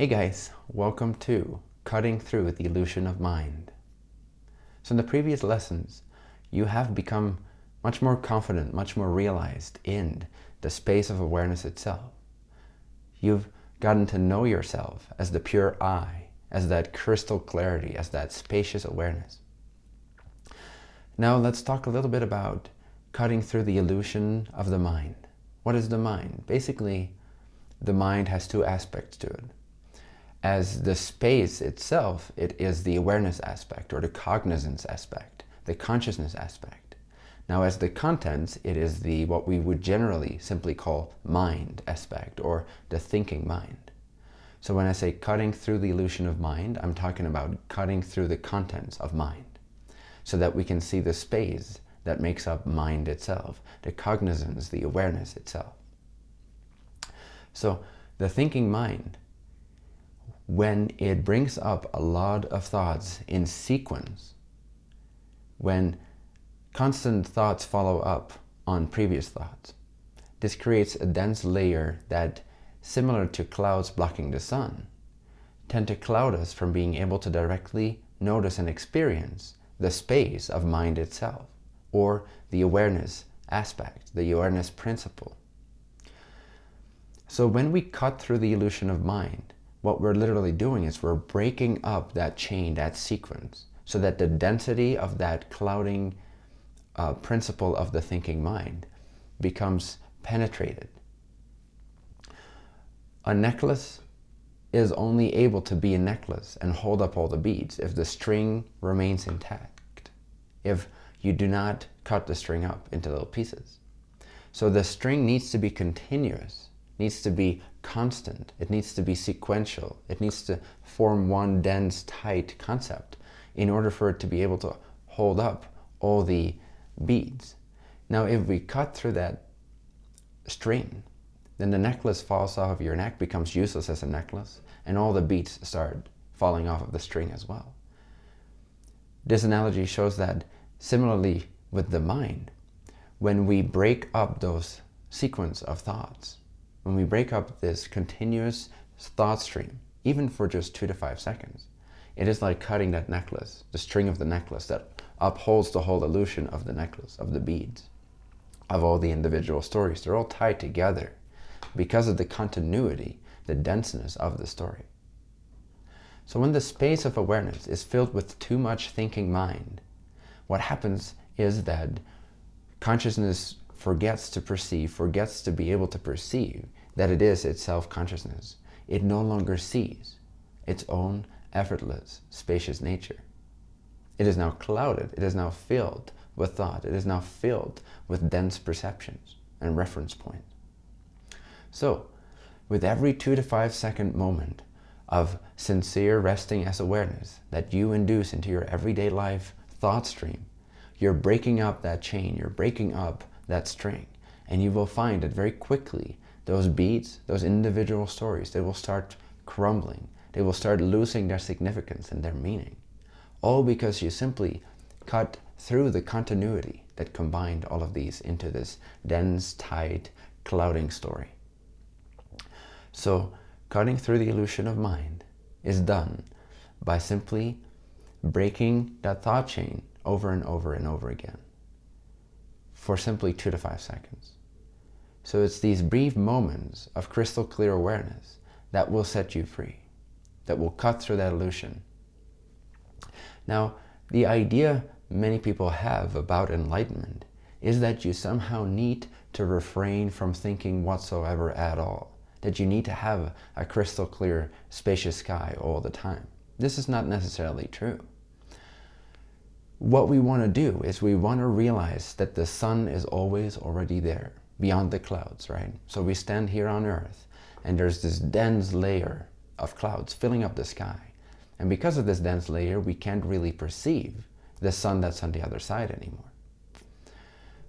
Hey guys, welcome to Cutting Through the Illusion of Mind. So in the previous lessons, you have become much more confident, much more realized in the space of awareness itself. You've gotten to know yourself as the pure I, as that crystal clarity, as that spacious awareness. Now let's talk a little bit about cutting through the illusion of the mind. What is the mind? Basically, the mind has two aspects to it. As the space itself, it is the awareness aspect or the cognizance aspect, the consciousness aspect. Now as the contents, it is the what we would generally simply call mind aspect or the thinking mind. So when I say cutting through the illusion of mind, I'm talking about cutting through the contents of mind so that we can see the space that makes up mind itself, the cognizance, the awareness itself. So the thinking mind, when it brings up a lot of thoughts in sequence, when constant thoughts follow up on previous thoughts, this creates a dense layer that, similar to clouds blocking the sun, tend to cloud us from being able to directly notice and experience the space of mind itself or the awareness aspect, the awareness principle. So when we cut through the illusion of mind, what we're literally doing is we're breaking up that chain, that sequence, so that the density of that clouding uh, principle of the thinking mind becomes penetrated. A necklace is only able to be a necklace and hold up all the beads if the string remains intact. If you do not cut the string up into little pieces. So the string needs to be continuous, needs to be constant, it needs to be sequential, it needs to form one dense, tight concept in order for it to be able to hold up all the beads. Now if we cut through that string, then the necklace falls off of your neck, becomes useless as a necklace, and all the beads start falling off of the string as well. This analogy shows that Similarly with the mind, when we break up those sequence of thoughts, when we break up this continuous thought stream, even for just two to five seconds, it is like cutting that necklace, the string of the necklace that upholds the whole illusion of the necklace, of the beads, of all the individual stories. They're all tied together because of the continuity, the denseness of the story. So when the space of awareness is filled with too much thinking mind, what happens is that consciousness forgets to perceive, forgets to be able to perceive that it is its self-consciousness. It no longer sees its own effortless, spacious nature. It is now clouded, it is now filled with thought, it is now filled with dense perceptions and reference points. So, with every two to five second moment of sincere resting as awareness that you induce into your everyday life thought stream, you're breaking up that chain, you're breaking up that string. And you will find that very quickly, those beats, those individual stories, they will start crumbling. They will start losing their significance and their meaning. All because you simply cut through the continuity that combined all of these into this dense, tight, clouding story. So cutting through the illusion of mind is done by simply breaking that thought chain over and over and over again for simply two to five seconds. So it's these brief moments of crystal clear awareness that will set you free, that will cut through that illusion. Now, the idea many people have about enlightenment is that you somehow need to refrain from thinking whatsoever at all, that you need to have a crystal clear, spacious sky all the time. This is not necessarily true what we want to do is we want to realize that the sun is always already there, beyond the clouds, right? So we stand here on earth and there's this dense layer of clouds filling up the sky. And because of this dense layer, we can't really perceive the sun that's on the other side anymore.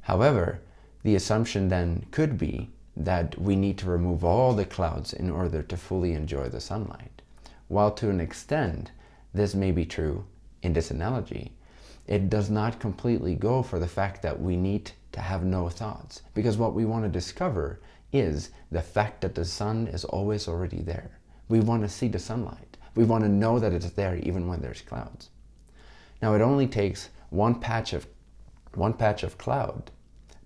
However, the assumption then could be that we need to remove all the clouds in order to fully enjoy the sunlight. While to an extent, this may be true in this analogy, it does not completely go for the fact that we need to have no thoughts. Because what we want to discover is the fact that the sun is always already there. We want to see the sunlight. We want to know that it's there even when there's clouds. Now it only takes one patch of, one patch of cloud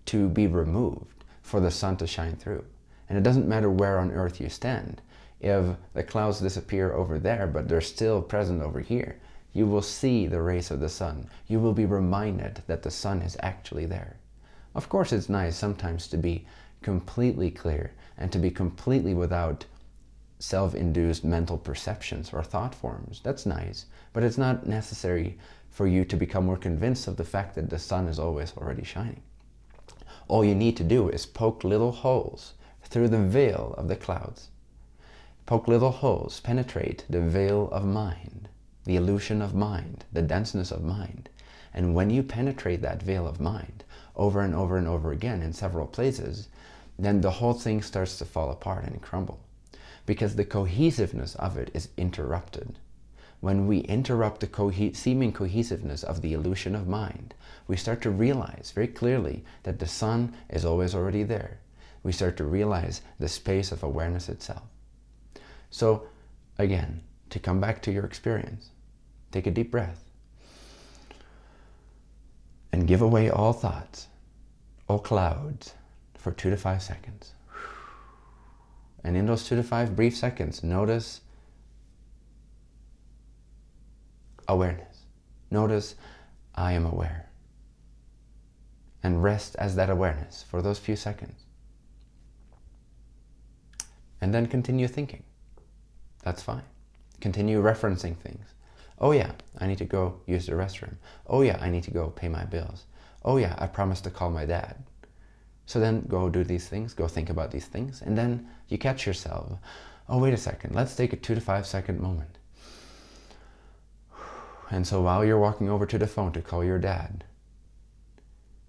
to be removed for the sun to shine through. And it doesn't matter where on earth you stand. If the clouds disappear over there, but they're still present over here, you will see the rays of the sun. You will be reminded that the sun is actually there. Of course, it's nice sometimes to be completely clear and to be completely without self-induced mental perceptions or thought forms. That's nice, but it's not necessary for you to become more convinced of the fact that the sun is always already shining. All you need to do is poke little holes through the veil of the clouds. Poke little holes, penetrate the veil of mind, the illusion of mind, the denseness of mind. And when you penetrate that veil of mind over and over and over again in several places, then the whole thing starts to fall apart and crumble because the cohesiveness of it is interrupted. When we interrupt the seeming cohesiveness of the illusion of mind, we start to realize very clearly that the sun is always already there. We start to realize the space of awareness itself. So again, to come back to your experience, take a deep breath and give away all thoughts, all clouds for two to five seconds. And in those two to five brief seconds, notice awareness. Notice I am aware. And rest as that awareness for those few seconds. And then continue thinking. That's fine. Continue referencing things. Oh yeah, I need to go use the restroom. Oh yeah, I need to go pay my bills. Oh yeah, I promised to call my dad. So then go do these things, go think about these things, and then you catch yourself. Oh, wait a second, let's take a two to five second moment. And so while you're walking over to the phone to call your dad,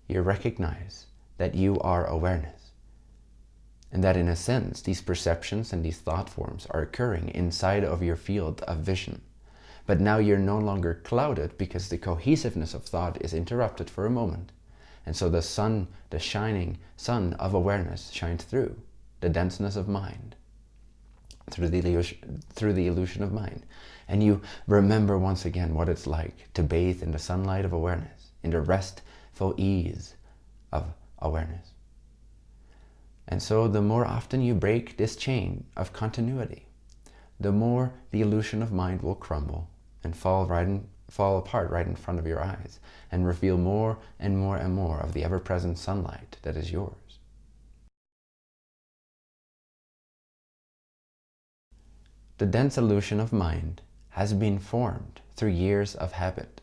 you recognize that you are awareness. And that in a sense, these perceptions and these thought forms are occurring inside of your field of vision. But now you're no longer clouded because the cohesiveness of thought is interrupted for a moment. And so the sun, the shining sun of awareness shines through the denseness of mind, through the, illusion, through the illusion of mind. And you remember once again what it's like to bathe in the sunlight of awareness, in the restful ease of awareness. And so the more often you break this chain of continuity, the more the illusion of mind will crumble and fall right in, fall apart right in front of your eyes and reveal more and more and more of the ever-present sunlight that is yours. The dense illusion of mind has been formed through years of habit.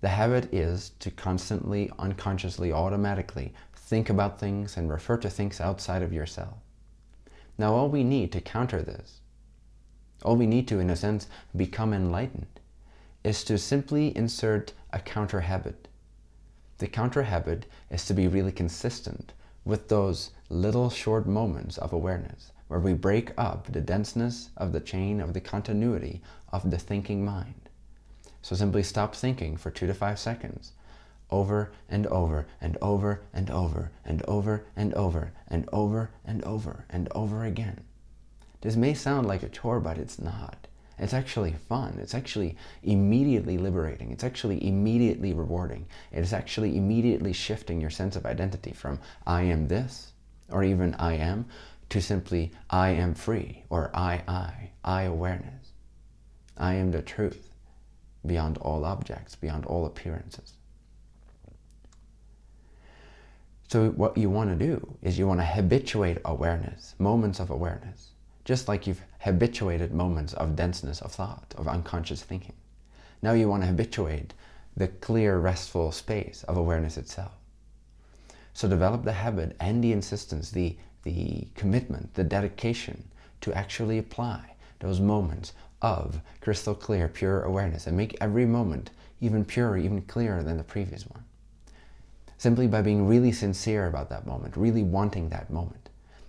The habit is to constantly, unconsciously, automatically think about things and refer to things outside of yourself. Now all we need to counter this, all we need to, in a sense, become enlightened, is to simply insert a counter habit. The counter habit is to be really consistent with those little short moments of awareness where we break up the denseness of the chain of the continuity of the thinking mind. So simply stop thinking for two to five seconds over and over and over and over and over and over and over and over and over again. This may sound like a chore, but it's not. It's actually fun. It's actually immediately liberating. It's actually immediately rewarding. It is actually immediately shifting your sense of identity from I am this, or even I am, to simply I am free, or I, I, I awareness. I am the truth beyond all objects, beyond all appearances. So what you want to do is you want to habituate awareness, moments of awareness just like you've habituated moments of denseness of thought, of unconscious thinking. Now you want to habituate the clear, restful space of awareness itself. So develop the habit and the insistence, the, the commitment, the dedication to actually apply those moments of crystal clear, pure awareness and make every moment even purer, even clearer than the previous one. Simply by being really sincere about that moment, really wanting that moment.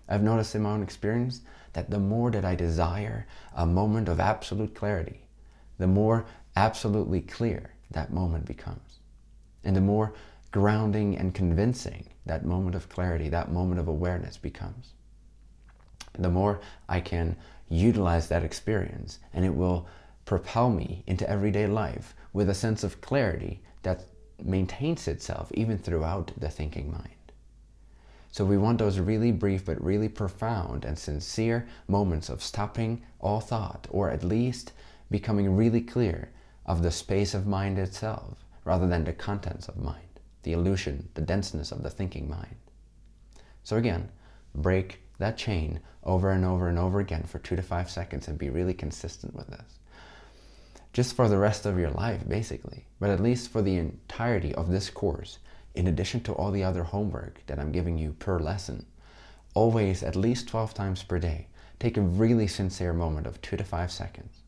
I've noticed in my own experience that the more that I desire a moment of absolute clarity, the more absolutely clear that moment becomes. And the more grounding and convincing that moment of clarity, that moment of awareness becomes. The more I can utilize that experience and it will propel me into everyday life with a sense of clarity that maintains itself even throughout the thinking mind. So we want those really brief but really profound and sincere moments of stopping all thought or at least becoming really clear of the space of mind itself rather than the contents of mind, the illusion, the denseness of the thinking mind. So again, break that chain over and over and over again for two to five seconds and be really consistent with this. Just for the rest of your life, basically, but at least for the entirety of this course, in addition to all the other homework that I'm giving you per lesson, always at least 12 times per day, take a really sincere moment of two to five seconds.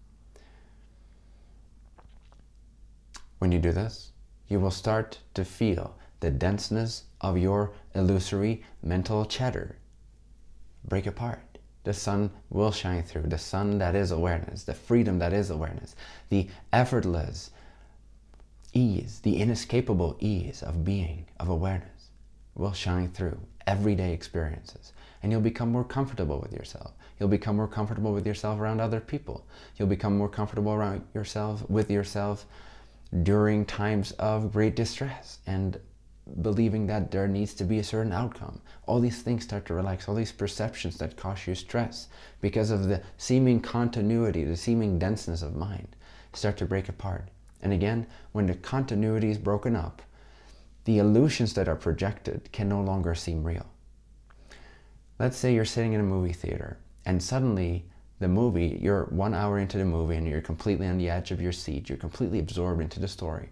When you do this, you will start to feel the denseness of your illusory mental chatter break apart. The sun will shine through, the sun that is awareness, the freedom that is awareness, the effortless ease, the inescapable ease of being, of awareness, will shine through everyday experiences. And you'll become more comfortable with yourself. You'll become more comfortable with yourself around other people. You'll become more comfortable around yourself, with yourself during times of great distress and believing that there needs to be a certain outcome. All these things start to relax, all these perceptions that cause you stress because of the seeming continuity, the seeming denseness of mind start to break apart. And again, when the continuity is broken up, the illusions that are projected can no longer seem real. Let's say you're sitting in a movie theater and suddenly the movie, you're one hour into the movie and you're completely on the edge of your seat, you're completely absorbed into the story.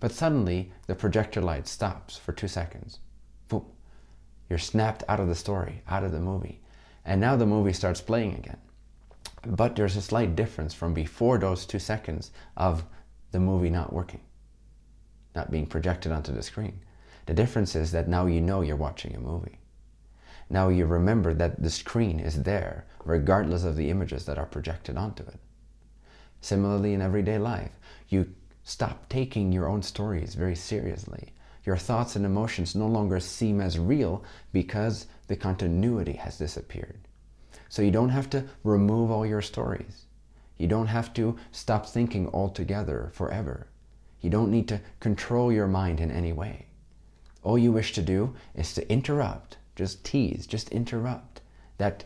But suddenly the projector light stops for two seconds. Boom. You're snapped out of the story, out of the movie. And now the movie starts playing again. But there's a slight difference from before those two seconds of the movie not working, not being projected onto the screen. The difference is that now you know you're watching a movie. Now you remember that the screen is there regardless of the images that are projected onto it. Similarly in everyday life, you stop taking your own stories very seriously. Your thoughts and emotions no longer seem as real because the continuity has disappeared. So you don't have to remove all your stories. You don't have to stop thinking altogether forever. You don't need to control your mind in any way. All you wish to do is to interrupt, just tease, just interrupt that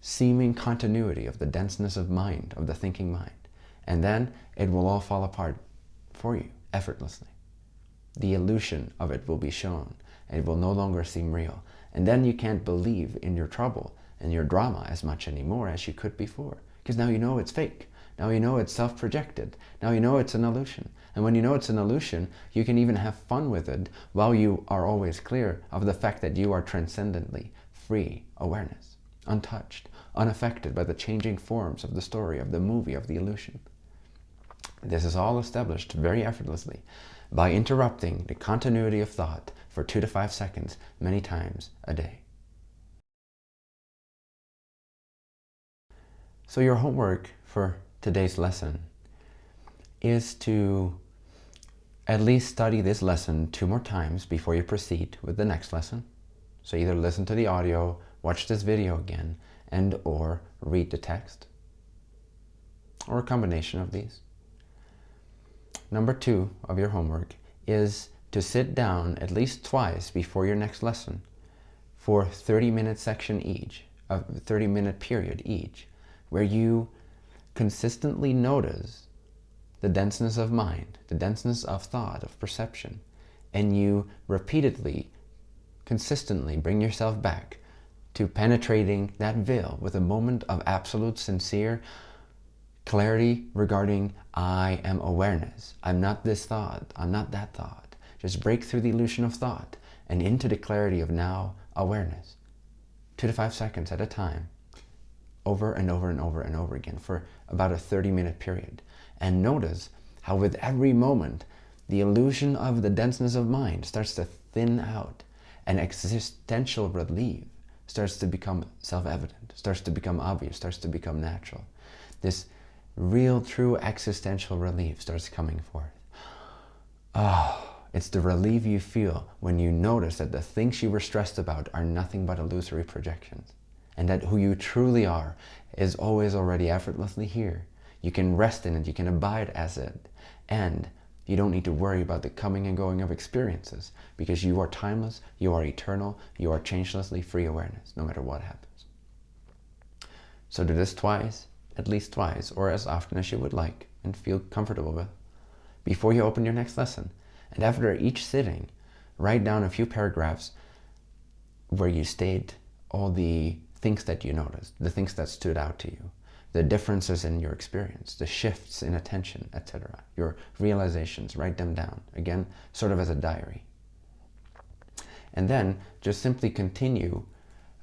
seeming continuity of the denseness of mind, of the thinking mind. And then it will all fall apart for you effortlessly. The illusion of it will be shown it will no longer seem real. And then you can't believe in your trouble and your drama as much anymore as you could before because now you know it's fake. Now you know it's self-projected. Now you know it's an illusion. And when you know it's an illusion, you can even have fun with it while you are always clear of the fact that you are transcendently free awareness, untouched, unaffected by the changing forms of the story, of the movie, of the illusion. This is all established very effortlessly by interrupting the continuity of thought for two to five seconds many times a day. So your homework for today's lesson is to at least study this lesson two more times before you proceed with the next lesson. So either listen to the audio, watch this video again, and or read the text, or a combination of these. Number two of your homework is to sit down at least twice before your next lesson for 30 minute section each, a 30 minute period each, where you consistently notice the denseness of mind, the denseness of thought, of perception, and you repeatedly, consistently bring yourself back to penetrating that veil with a moment of absolute sincere clarity regarding I am awareness. I'm not this thought. I'm not that thought. Just break through the illusion of thought and into the clarity of now awareness. Two to five seconds at a time over and over and over and over again for about a 30 minute period. And notice how with every moment, the illusion of the denseness of mind starts to thin out and existential relief starts to become self-evident, starts to become obvious, starts to become natural. This real, true existential relief starts coming forth. Oh, it's the relief you feel when you notice that the things you were stressed about are nothing but illusory projections. And that who you truly are is always already effortlessly here. You can rest in it, you can abide as it, and you don't need to worry about the coming and going of experiences because you are timeless, you are eternal, you are changelessly free awareness, no matter what happens. So do this twice, at least twice, or as often as you would like and feel comfortable with, before you open your next lesson. And after each sitting, write down a few paragraphs where you state all the things that you noticed, the things that stood out to you, the differences in your experience, the shifts in attention, etc. Your realizations, write them down. Again, sort of as a diary. And then just simply continue.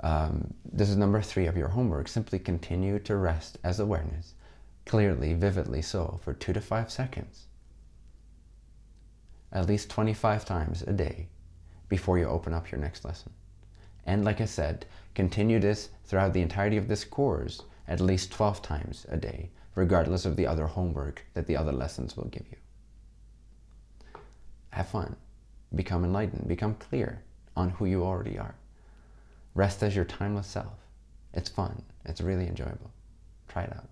Um, this is number three of your homework. Simply continue to rest as awareness, clearly, vividly so, for two to five seconds. At least 25 times a day before you open up your next lesson. And like I said, continue this throughout the entirety of this course at least 12 times a day, regardless of the other homework that the other lessons will give you. Have fun. Become enlightened. Become clear on who you already are. Rest as your timeless self. It's fun. It's really enjoyable. Try it out.